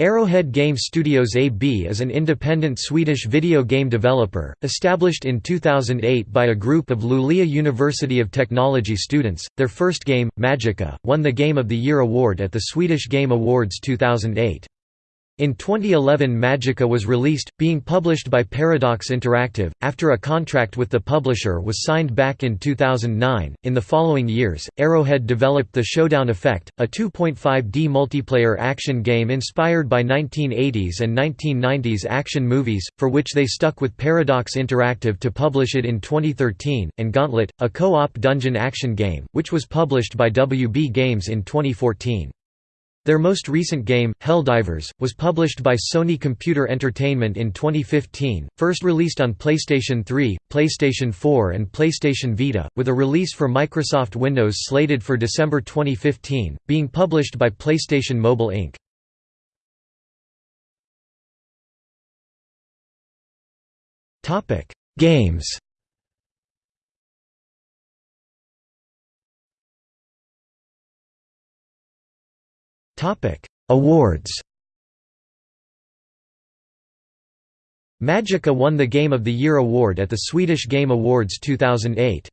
Arrowhead Game Studios AB is an independent Swedish video game developer, established in 2008 by a group of Luleå University of Technology students. Their first game, Magicka, won the Game of the Year award at the Swedish Game Awards 2008. In 2011 Magicka was released, being published by Paradox Interactive, after a contract with the publisher was signed back in 2009. In the following years, Arrowhead developed The Showdown Effect, a 2.5D multiplayer action game inspired by 1980s and 1990s action movies, for which they stuck with Paradox Interactive to publish it in 2013, and Gauntlet, a co-op dungeon action game, which was published by WB Games in 2014. Their most recent game, Helldivers, was published by Sony Computer Entertainment in 2015, first released on PlayStation 3, PlayStation 4 and PlayStation Vita, with a release for Microsoft Windows slated for December 2015, being published by PlayStation Mobile Inc. Games Awards Magicka won the Game of the Year award at the Swedish Game Awards 2008.